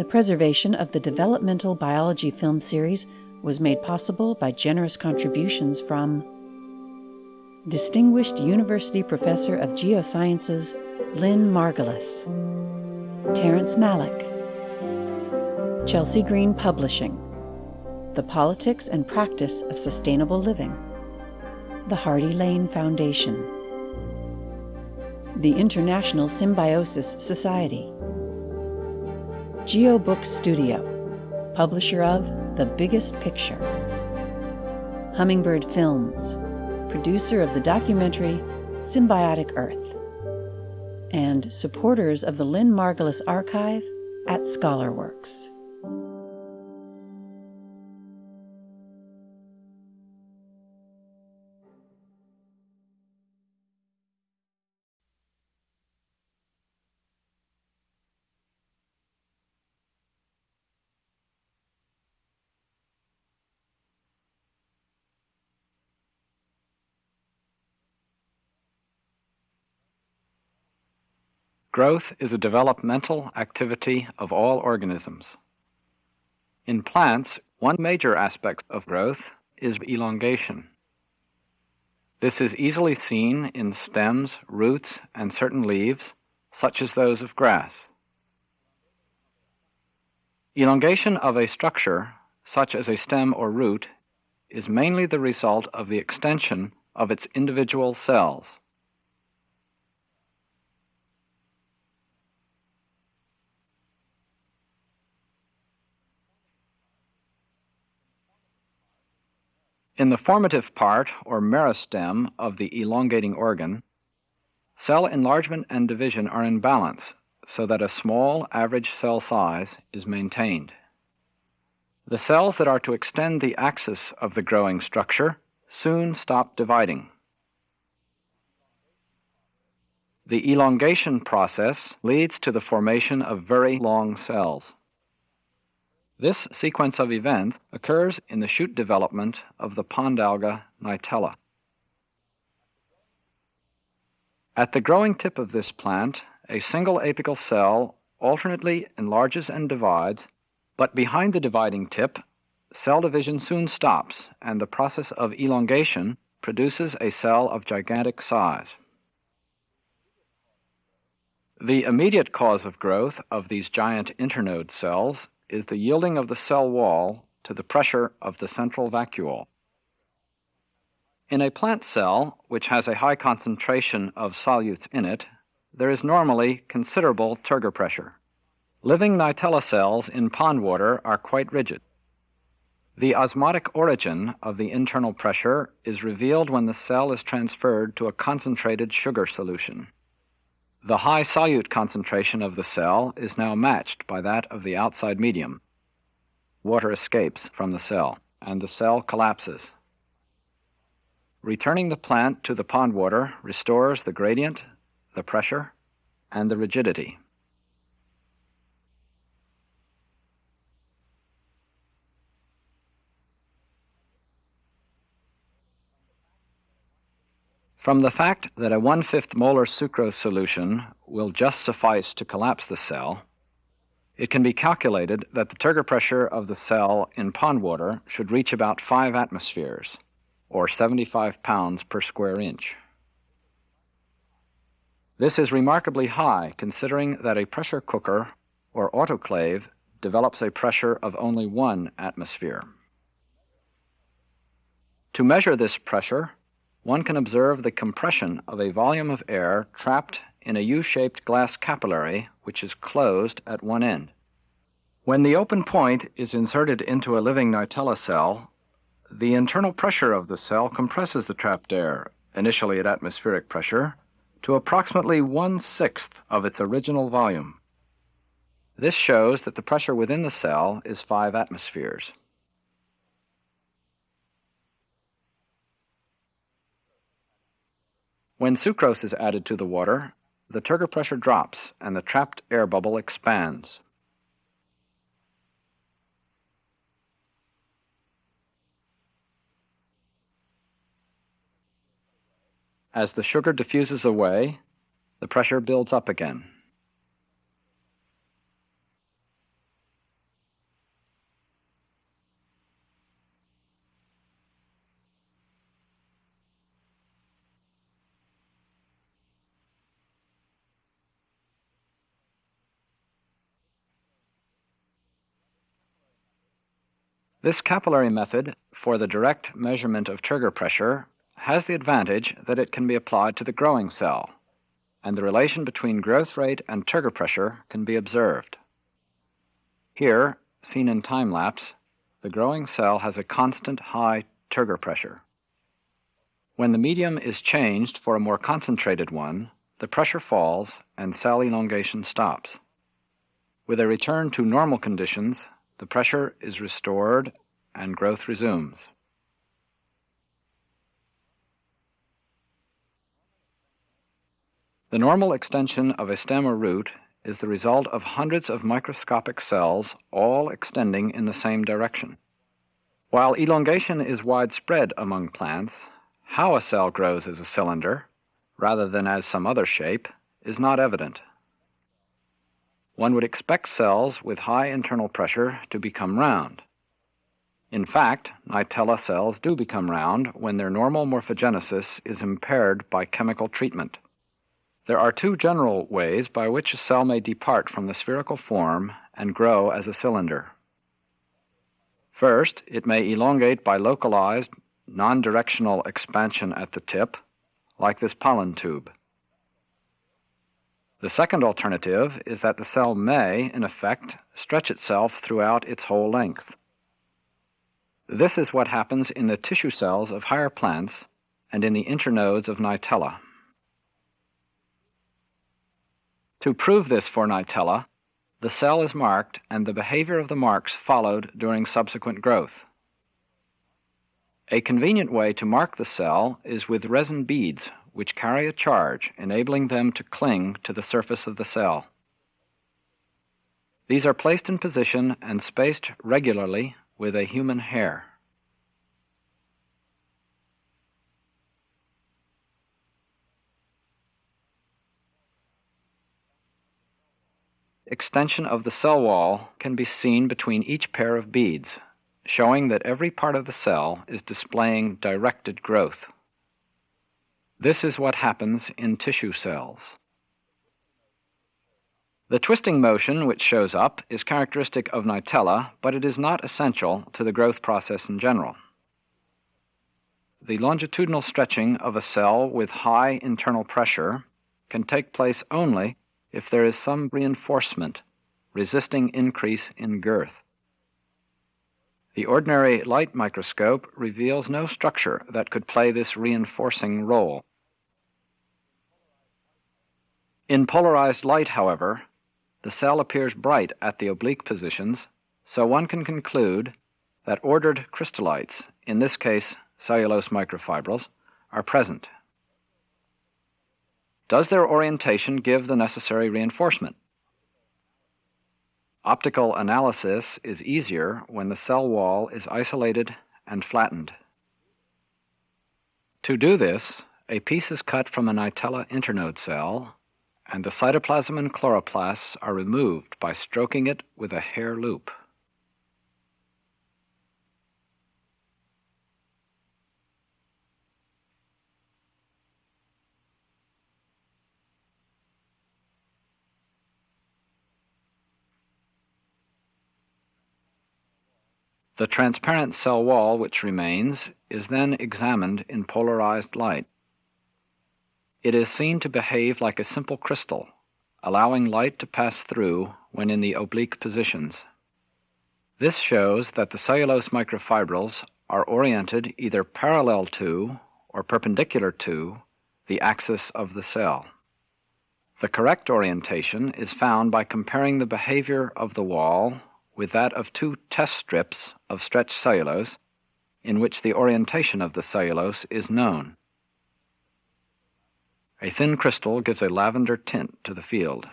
The preservation of the developmental biology film series was made possible by generous contributions from Distinguished University Professor of Geosciences Lynn Margulis, Terrence Malick, Chelsea Green Publishing, The Politics and Practice of Sustainable Living, the Hardy Lane Foundation, the International Symbiosis Society, GeoBook Studio, publisher of The Biggest Picture, Hummingbird Films, producer of the documentary Symbiotic Earth, and supporters of the Lynn Margulis Archive at ScholarWorks. Growth is a developmental activity of all organisms. In plants, one major aspect of growth is elongation. This is easily seen in stems, roots, and certain leaves, such as those of grass. Elongation of a structure, such as a stem or root, is mainly the result of the extension of its individual cells. In the formative part, or meristem, of the elongating organ, cell enlargement and division are in balance so that a small average cell size is maintained. The cells that are to extend the axis of the growing structure soon stop dividing. The elongation process leads to the formation of very long cells. This sequence of events occurs in the shoot development of the pond alga Nitella. At the growing tip of this plant, a single apical cell alternately enlarges and divides, but behind the dividing tip, cell division soon stops and the process of elongation produces a cell of gigantic size. The immediate cause of growth of these giant internode cells is the yielding of the cell wall to the pressure of the central vacuole. In a plant cell, which has a high concentration of solutes in it, there is normally considerable turgor pressure. Living Nitella cells in pond water are quite rigid. The osmotic origin of the internal pressure is revealed when the cell is transferred to a concentrated sugar solution. The high solute concentration of the cell is now matched by that of the outside medium. Water escapes from the cell, and the cell collapses. Returning the plant to the pond water restores the gradient, the pressure, and the rigidity. From the fact that a one-fifth molar sucrose solution will just suffice to collapse the cell, it can be calculated that the turgor pressure of the cell in pond water should reach about 5 atmospheres, or 75 pounds per square inch. This is remarkably high considering that a pressure cooker or autoclave develops a pressure of only 1 atmosphere. To measure this pressure, one can observe the compression of a volume of air trapped in a U-shaped glass capillary which is closed at one end. When the open point is inserted into a living Nitella cell, the internal pressure of the cell compresses the trapped air, initially at atmospheric pressure, to approximately one-sixth of its original volume. This shows that the pressure within the cell is 5 atmospheres. When sucrose is added to the water, the turgor pressure drops and the trapped air bubble expands. As the sugar diffuses away, the pressure builds up again. This capillary method for the direct measurement of turgor pressure has the advantage that it can be applied to the growing cell, and the relation between growth rate and turgor pressure can be observed. Here, seen in time lapse, the growing cell has a constant high turgor pressure. When the medium is changed for a more concentrated one, the pressure falls and cell elongation stops. With a return to normal conditions, the pressure is restored and growth resumes. The normal extension of a stem or root is the result of hundreds of microscopic cells all extending in the same direction. While elongation is widespread among plants, how a cell grows as a cylinder, rather than as some other shape, is not evident. One would expect cells with high internal pressure to become round. In fact, Nitella cells do become round when their normal morphogenesis is impaired by chemical treatment. There are two general ways by which a cell may depart from the spherical form and grow as a cylinder. First, it may elongate by localized, non-directional expansion at the tip, like this pollen tube. The second alternative is that the cell may, in effect, stretch itself throughout its whole length. This is what happens in the tissue cells of higher plants and in the internodes of Nitella. To prove this for Nitella, the cell is marked and the behavior of the marks followed during subsequent growth. A convenient way to mark the cell is with resin beads, which carry a charge, enabling them to cling to the surface of the cell. These are placed in position and spaced regularly with a human hair. extension of the cell wall can be seen between each pair of beads, showing that every part of the cell is displaying directed growth. This is what happens in tissue cells. The twisting motion which shows up is characteristic of Nitella, but it is not essential to the growth process in general. The longitudinal stretching of a cell with high internal pressure can take place only if there is some reinforcement resisting increase in girth. The ordinary light microscope reveals no structure that could play this reinforcing role. In polarized light, however, the cell appears bright at the oblique positions, so one can conclude that ordered crystallites, in this case cellulose microfibrils, are present. Does their orientation give the necessary reinforcement? Optical analysis is easier when the cell wall is isolated and flattened. To do this, a piece is cut from a Nitella internode cell, and the cytoplasm and chloroplasts are removed by stroking it with a hair loop. The transparent cell wall which remains is then examined in polarized light. It is seen to behave like a simple crystal, allowing light to pass through when in the oblique positions. This shows that the cellulose microfibrils are oriented either parallel to or perpendicular to the axis of the cell. The correct orientation is found by comparing the behavior of the wall with that of two test strips of stretched cellulose in which the orientation of the cellulose is known. A thin crystal gives a lavender tint to the field.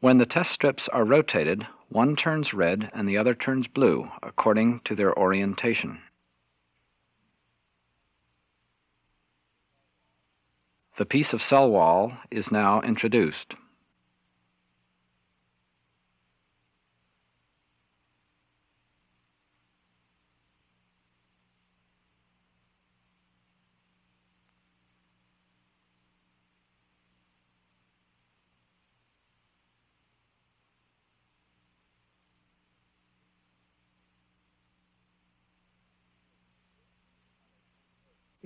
When the test strips are rotated, one turns red and the other turns blue according to their orientation. The piece of cell wall is now introduced.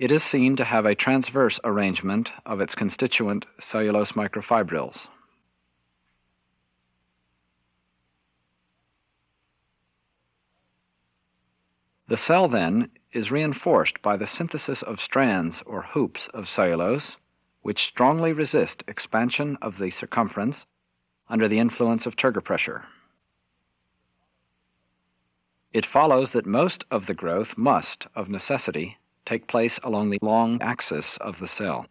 It is seen to have a transverse arrangement of its constituent cellulose microfibrils. The cell, then, is reinforced by the synthesis of strands or hoops of cellulose, which strongly resist expansion of the circumference under the influence of turgor pressure. It follows that most of the growth must, of necessity, take place along the long axis of the cell.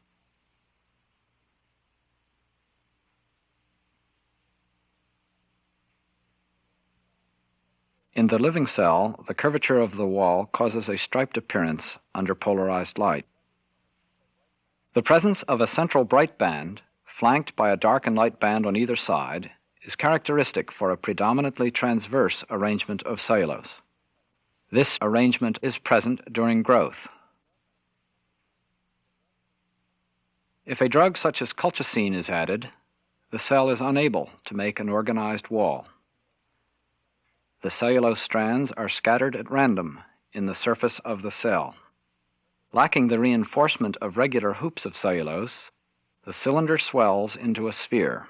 In the living cell, the curvature of the wall causes a striped appearance under polarized light. The presence of a central bright band, flanked by a dark and light band on either side, is characteristic for a predominantly transverse arrangement of cellulose. This arrangement is present during growth. If a drug such as colchicine is added, the cell is unable to make an organized wall. The cellulose strands are scattered at random in the surface of the cell. Lacking the reinforcement of regular hoops of cellulose, the cylinder swells into a sphere.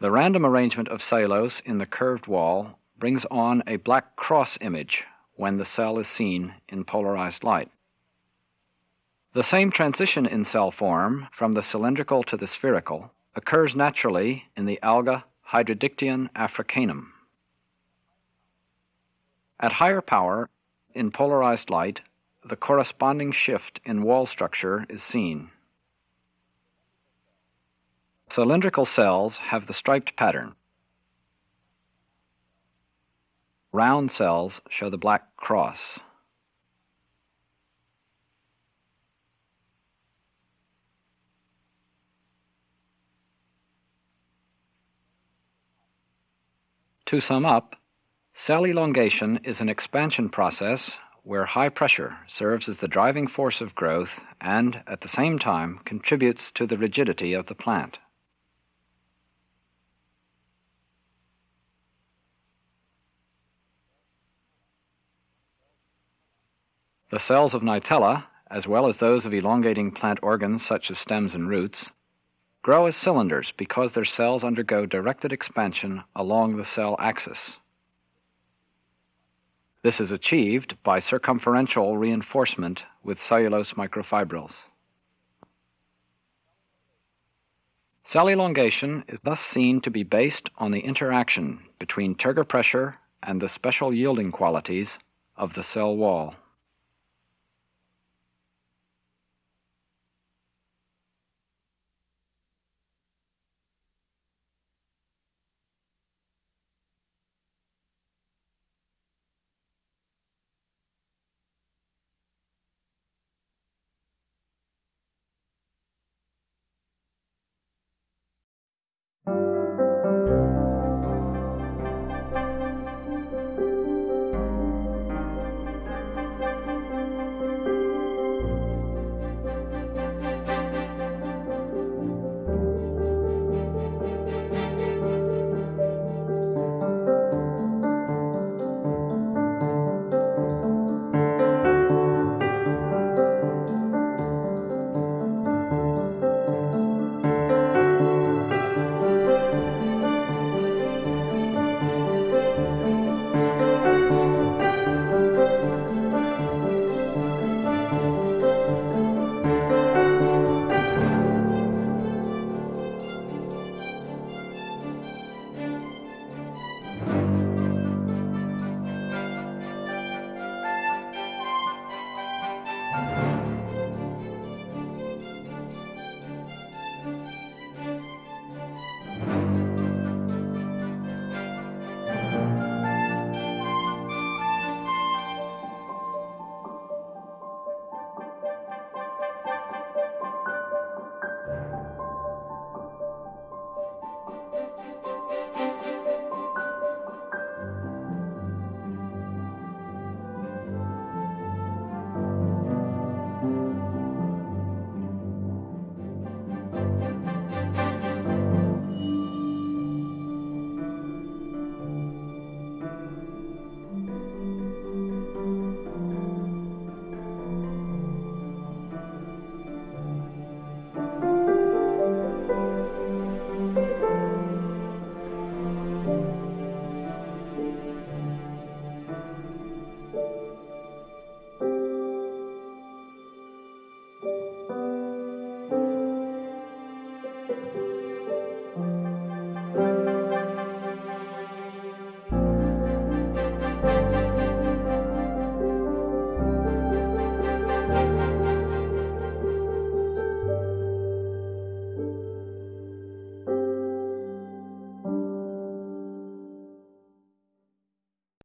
The random arrangement of cellulose in the curved wall brings on a black cross image when the cell is seen in polarized light. The same transition in cell form from the cylindrical to the spherical occurs naturally in the alga Hydrodictyon africanum. At higher power, in polarized light, the corresponding shift in wall structure is seen. Cylindrical cells have the striped pattern. Round cells show the black cross. To sum up, cell elongation is an expansion process where high pressure serves as the driving force of growth and, at the same time, contributes to the rigidity of the plant. The cells of Nitella, as well as those of elongating plant organs such as stems and roots, grow as cylinders because their cells undergo directed expansion along the cell axis. This is achieved by circumferential reinforcement with cellulose microfibrils. Cell elongation is thus seen to be based on the interaction between turgor pressure and the special yielding qualities of the cell wall.